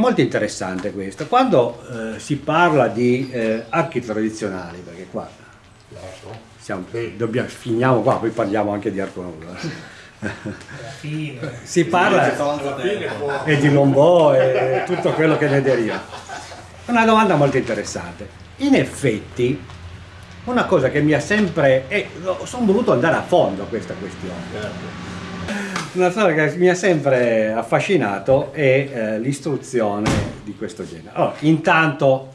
Molto interessante questo, quando eh, si parla di eh, archi tradizionali, perché qua siamo, dobbiamo, finiamo qua, poi parliamo anche di arco nuovo. si parla e di Lombò e tutto quello che ne deriva. È una domanda molto interessante. In effetti, una cosa che mi ha sempre... Eh, sono voluto andare a fondo a questa questione. Una cosa che mi ha sempre affascinato è eh, l'istruzione di questo genere. Allora, intanto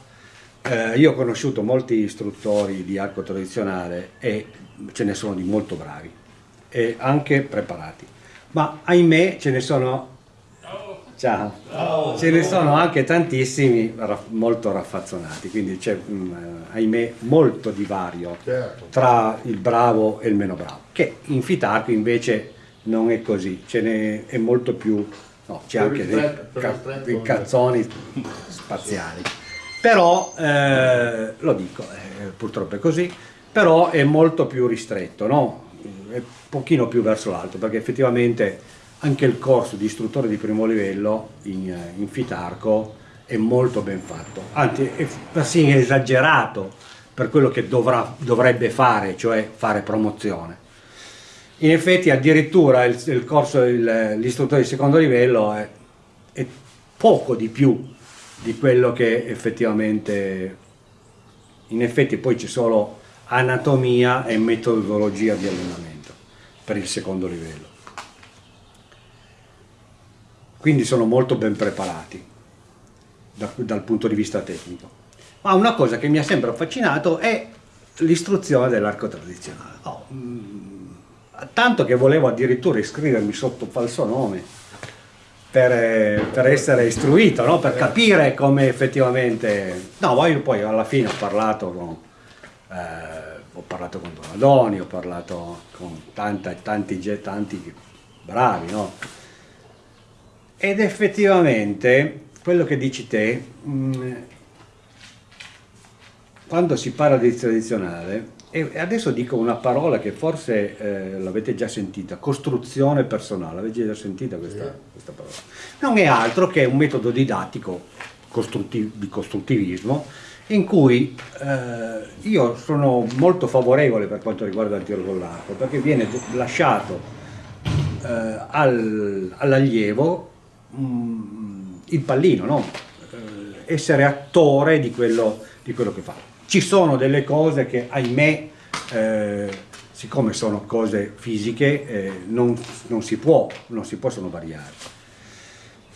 eh, io ho conosciuto molti istruttori di arco tradizionale e ce ne sono di molto bravi e anche preparati, ma ahimè ce ne sono Ciao. Ce ne sono anche tantissimi molto raffazzonati, quindi c'è, mm, ahimè, molto divario certo. tra il bravo e il meno bravo, che in Fitarco invece non è così, ce n'è è molto più, no, c'è anche dei, ca dei cazzoni spaziali. Però, eh, lo dico, eh, purtroppo è così, però è molto più ristretto, no? È un pochino più verso l'alto, perché effettivamente anche il corso di istruttore di primo livello in, in Fitarco è molto ben fatto, anzi è persino esagerato per quello che dovrà, dovrebbe fare, cioè fare promozione in effetti addirittura il, il corso, l'istruttore di secondo livello è, è, poco di più di quello che effettivamente, in effetti poi c'è solo anatomia e metodologia di allenamento per il secondo livello. Quindi sono molto ben preparati da, dal punto di vista tecnico. Ma una cosa che mi ha sempre affascinato è l'istruzione dell'arco tradizionale. Oh, tanto che volevo addirittura iscrivermi sotto falso nome per, per essere istruito, no? per capire come effettivamente... No, poi, alla fine ho parlato con, eh, ho parlato con Donadoni, ho parlato con tanta, tanti, tanti bravi, no? Ed effettivamente quello che dici te, mh, mm, quando si parla di tradizionale, e adesso dico una parola che forse eh, l'avete già sentita, costruzione personale, avete già sentita questa, yeah. questa, parola? Non è altro che un metodo didattico costruttiv di costruttivismo in cui eh, io sono molto favorevole per quanto riguarda il tiro con l'arco, perché viene lasciato eh, al, all'allievo mm, il pallino, no? Eh, essere attore di quello, di quello che fa ci sono delle cose che, ahimè, eh, siccome sono cose fisiche, eh, non, non, si può, non si possono variare,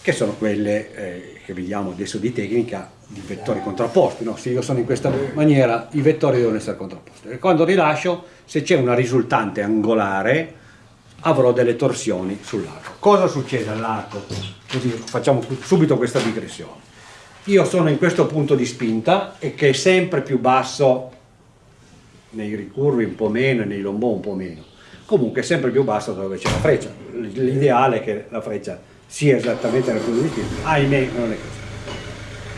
che sono quelle eh, che vediamo adesso di tecnica di vettori contrapposti. No? Se io sono in questa maniera, i vettori devono essere contrapposti. E quando rilascio, se c'è una risultante angolare, avrò delle torsioni sull'arco. Cosa succede all'arco? Facciamo subito questa digressione io sono in questo punto di spinta e che è sempre più basso nei ricurvi un po' meno e nei lombò un po' meno. Comunque è sempre più basso dove c'è la freccia. L'ideale è che la freccia sia esattamente nel punto di spinta ahimè non è così.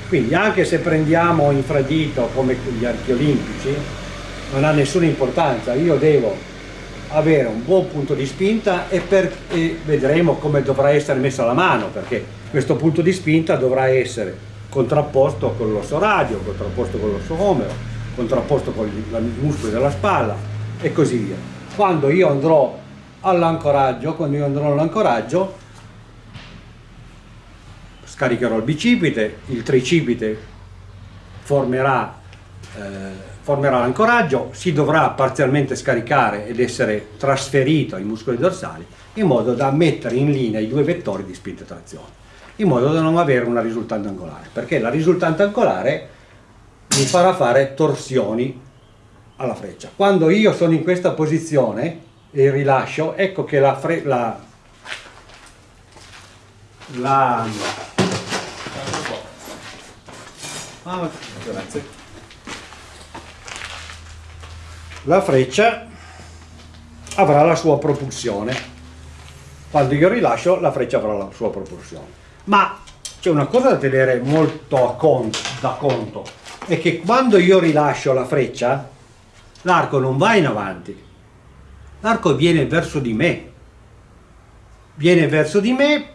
Quindi anche se prendiamo infradito come gli archi olimpici non ha nessuna importanza. Io devo avere un buon punto di spinta e, per, e vedremo come dovrà essere messa la mano perché questo punto di spinta dovrà essere contrapposto con l'osso radio, contrapposto con l'osso omero, contrapposto con i muscoli della spalla e così via. Quando io andrò all'ancoraggio, quando io andrò all'ancoraggio, scaricherò il bicipite, il tricipite formerà, eh, formerà l'ancoraggio, si dovrà parzialmente scaricare ed essere trasferito ai muscoli dorsali in modo da mettere in linea i due vettori di spinta e trazione in modo da non avere una risultante angolare, perché la risultante angolare mi farà fare torsioni alla freccia. Quando io sono in questa posizione e rilascio, ecco che la, la, la la freccia avrà la sua propulsione. Quando io rilascio, la freccia avrà la sua propulsione ma c'è una cosa da tenere molto conto, da conto, è che quando io rilascio la freccia, l'arco non va in avanti, l'arco viene verso di me, viene verso di me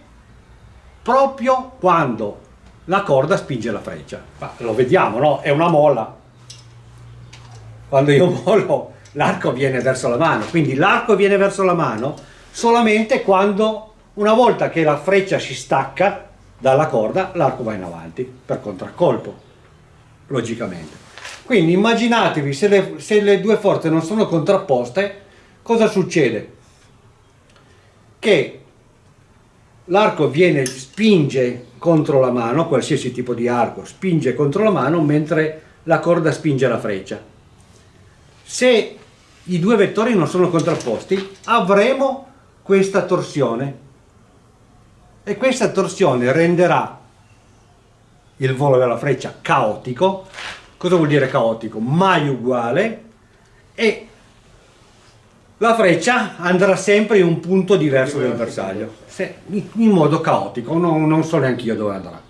proprio quando la corda spinge la freccia. Ma lo vediamo, no? È una molla. Quando io mollo, l'arco viene verso la mano. Quindi l'arco viene verso la mano solamente quando, una volta che la freccia si stacca dalla corda, l'arco va in avanti per contraccolpo, logicamente. Quindi immaginatevi se le, se le due forze non sono contrapposte, cosa succede? Che l'arco viene, spinge contro la mano, qualsiasi tipo di arco spinge contro la mano mentre la corda spinge la freccia. Se i due vettori non sono contrapposti avremo questa torsione e questa torsione renderà il volo della freccia caotico. Cosa vuol dire caotico? Mai uguale e la freccia andrà sempre in un punto diverso del bersaglio, se, in modo caotico, non, non so neanche io dove andrà.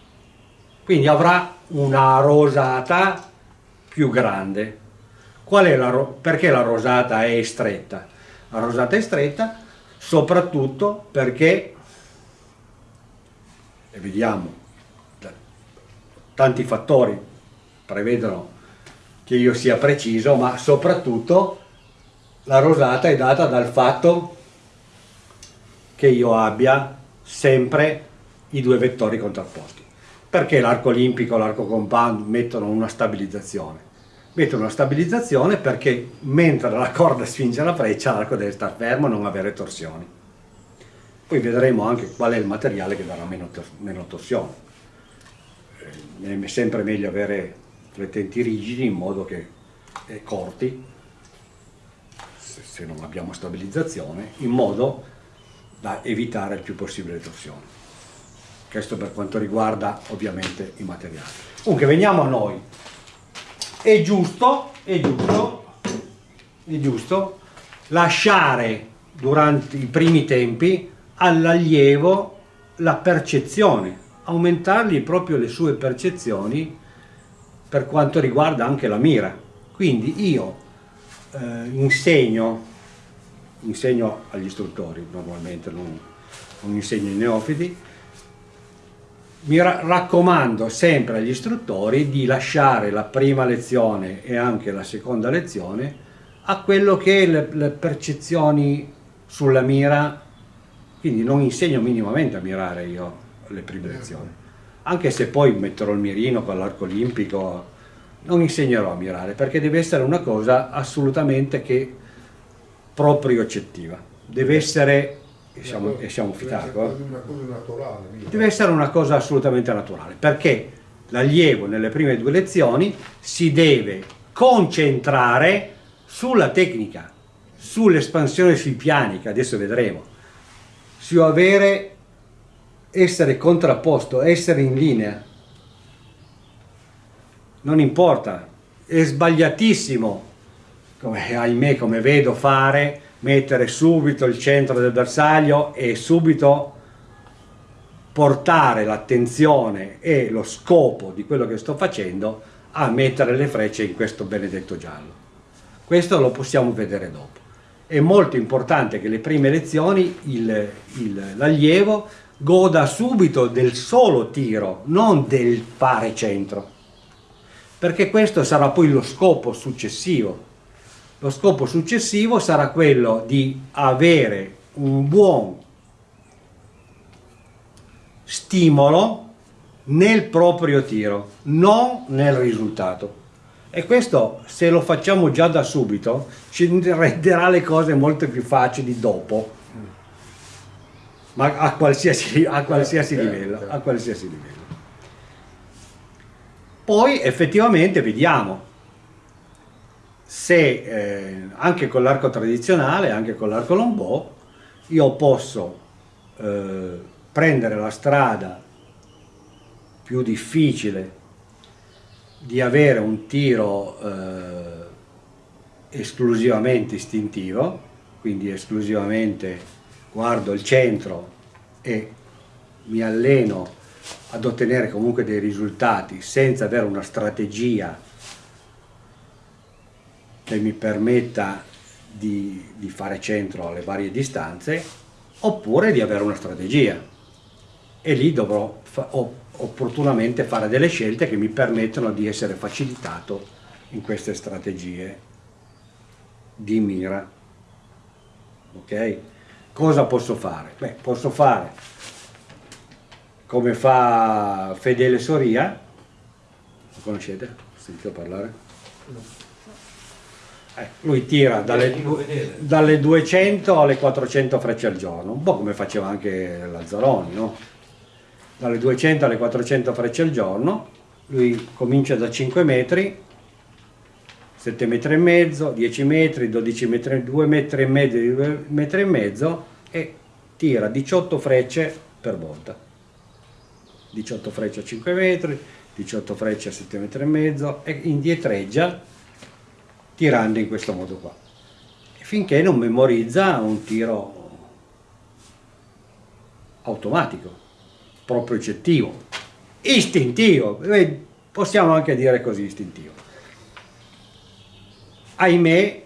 Quindi avrà una rosata più grande. Qual è la, perché la rosata è stretta? La rosata è stretta soprattutto perché, e vediamo, tanti fattori prevedono che io sia preciso, ma soprattutto la rosata è data dal fatto che io abbia sempre i due vettori contrapposti. Perché l'arco olimpico e l'arco compound mettono una stabilizzazione? Mettono una stabilizzazione perché mentre la corda spinge la freccia l'arco deve stare fermo e non avere torsioni. Poi vedremo anche qual è il materiale che darà meno, meno torsione. Eh, è sempre meglio avere flettenti rigidi in modo che eh, corti se non abbiamo stabilizzazione, in modo da evitare il più possibile le torsioni. Questo per quanto riguarda ovviamente i materiali. Comunque veniamo a noi. È giusto, è giusto, è giusto lasciare durante i primi tempi all'allievo la percezione, aumentargli proprio le sue percezioni per quanto riguarda anche la mira. Quindi io eh, insegno, insegno agli istruttori normalmente, non, non insegno ai neofiti, mi ra raccomando sempre agli istruttori di lasciare la prima lezione e anche la seconda lezione a quello che le, le percezioni sulla mira, quindi non insegno minimamente a mirare io le prime lezioni, anche se poi metterò il mirino con l'arco olimpico non insegnerò a mirare perché deve essere una cosa assolutamente che proprio accettiva. Deve essere e siamo, e siamo fitarco eh? deve essere una cosa assolutamente naturale perché l'allievo nelle prime due lezioni si deve concentrare sulla tecnica sull'espansione sui piani che adesso vedremo su avere essere contrapposto essere in linea non importa, è sbagliatissimo, come, ahimè come vedo fare, mettere subito il centro del bersaglio e subito portare l'attenzione e lo scopo di quello che sto facendo a mettere le frecce in questo benedetto giallo. Questo lo possiamo vedere dopo. È molto importante che le prime lezioni l'allievo goda subito del solo tiro, non del fare centro perché questo sarà poi lo scopo successivo. Lo scopo successivo sarà quello di avere un buon stimolo nel proprio tiro, non nel risultato. E questo, se lo facciamo già da subito, ci renderà le cose molto più facili dopo, ma a qualsiasi, a qualsiasi certo, livello. A qualsiasi livello. Poi effettivamente vediamo se eh, anche con l'arco tradizionale, anche con l'arco lombò, io posso eh, prendere la strada più difficile di avere un tiro eh, esclusivamente istintivo, quindi esclusivamente guardo il centro e mi alleno ad ottenere comunque dei risultati senza avere una strategia che mi permetta di, di fare centro alle varie distanze oppure di avere una strategia. E lì dovrò, opportunamente fare delle scelte che mi permettono di essere facilitato in queste strategie di mira. Ok? Cosa posso fare? Beh, posso fare come fa Fedele Soria, lo conoscete? Sentito parlare? Eh, lui tira dalle, dalle, 200 alle 400 frecce al giorno, un po' come faceva anche Lazzaroni, no? Dalle 200 alle 400 frecce al giorno, lui comincia da 5 metri, 7 metri e mezzo, 10 metri, 12 metri, 2 metri e mezzo, 2 metri e mezzo e tira 18 frecce per volta. 18 frecce a 5 metri, 18 frecce a 7 metri e mezzo e indietreggia tirando in questo modo qua. Finché non memorizza un tiro automatico, proprio oggettivo, istintivo, possiamo anche dire così istintivo. Ahimè,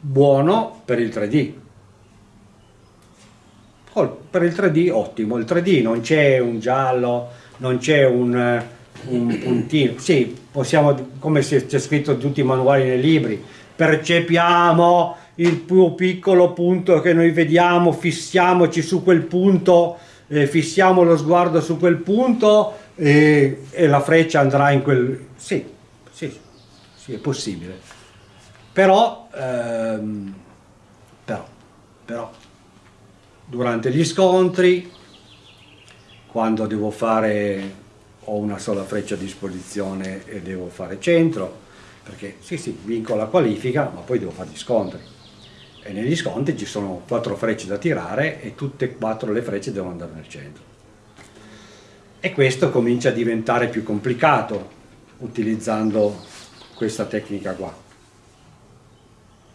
buono per il 3D, per il 3D ottimo, il 3D non c'è un giallo, non c'è un, un, puntino, sì, possiamo, come c'è scritto in tutti i manuali nei libri, percepiamo il più piccolo punto che noi vediamo, fissiamoci su quel punto, eh, fissiamo lo sguardo su quel punto e, e la freccia andrà in quel... sì, sì, sì, è possibile. Però, ehm, però, però durante gli scontri, quando devo fare, ho una sola freccia a disposizione e devo fare centro, perché sì sì, vinco la qualifica, ma poi devo fare gli scontri. E negli scontri ci sono quattro frecce da tirare e tutte e quattro le frecce devono andare nel centro. E questo comincia a diventare più complicato utilizzando questa tecnica qua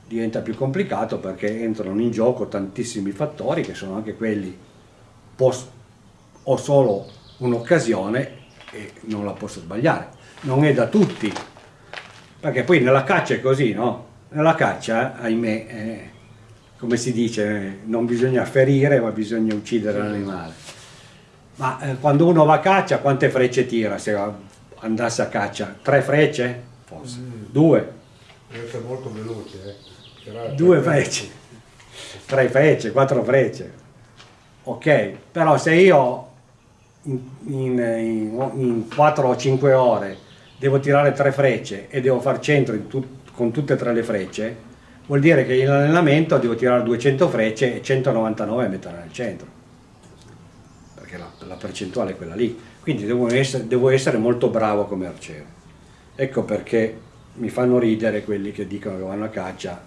diventa più complicato perché entrano in gioco tantissimi fattori che sono anche quelli ho solo un'occasione e non la posso sbagliare non è da tutti perché poi nella caccia è così no? nella caccia ahimè eh, come si dice non bisogna ferire ma bisogna uccidere l'animale ma eh, quando uno va a caccia quante frecce tira se andasse a caccia? tre frecce? forse? Mm. due? deve essere molto veloce eh due frecce, tre frecce, quattro frecce, ok, però se io in, in, in, in 4 o 5 ore devo tirare tre frecce e devo far centro tut, con tutte e tre le frecce, vuol dire che in allenamento devo tirare 200 frecce e 199 mettere nel centro, perché la, la percentuale è quella lì, quindi devo essere, devo essere molto bravo come arciere. Ecco perché mi fanno ridere quelli che dicono che vanno a caccia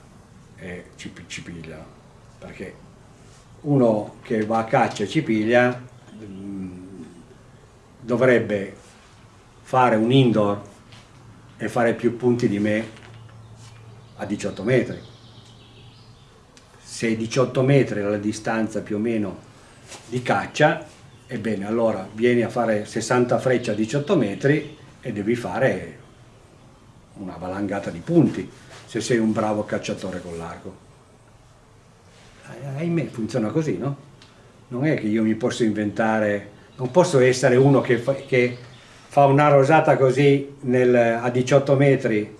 e ci, ci piglia perché uno che va a caccia e ci piglia mh, mm, dovrebbe fare un indoor e fare più punti di me a 18 metri se 18 metri la distanza più o meno di caccia ebbene allora vieni a fare 60 frecce a 18 metri e devi fare una valangata di punti se sei un bravo cacciatore con l'arco. Eh, ahimè, funziona così, no? Non è che io mi posso inventare, non posso essere uno che fa, che fa una rosata così nel, a 18 metri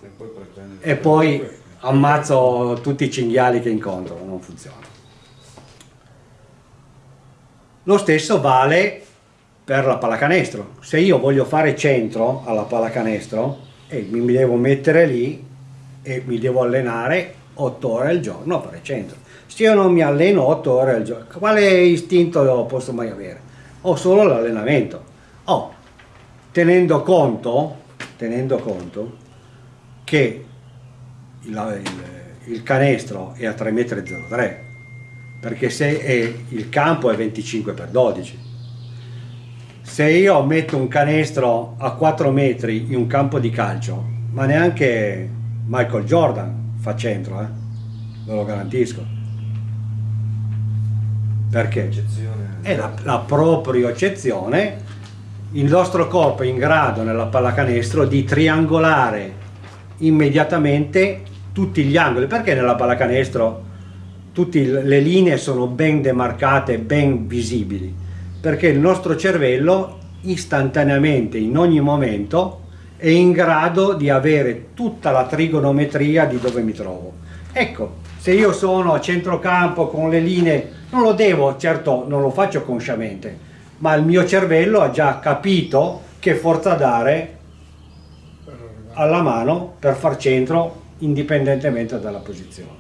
e poi ammazzo tutti i cinghiali che incontro, non funziona. Lo stesso vale per la pallacanestro. Se io voglio fare centro alla pallacanestro e mi devo mettere lì e mi devo allenare 8 ore al giorno a fare centro. Se io non mi alleno 8 ore al giorno, quale istinto posso mai avere? Ho solo l'allenamento. Oh, tenendo conto, tenendo conto che il, il, il canestro è a 3,03 m, perché se è, il campo è 25 x 12 se io metto un canestro a 4 metri in un campo di calcio ma neanche Michael Jordan fa centro, eh? ve lo garantisco. Perché? È la, la propria eccezione. Il nostro corpo è in grado nella pallacanestro di triangolare immediatamente tutti gli angoli. Perché nella pallacanestro tutte le linee sono ben demarcate, ben visibili? Perché il nostro cervello istantaneamente, in ogni momento, è in grado di avere tutta la trigonometria di dove mi trovo. Ecco, se io sono a centrocampo con le linee, non lo devo, certo non lo faccio consciamente, ma il mio cervello ha già capito che forza dare alla mano per far centro indipendentemente dalla posizione.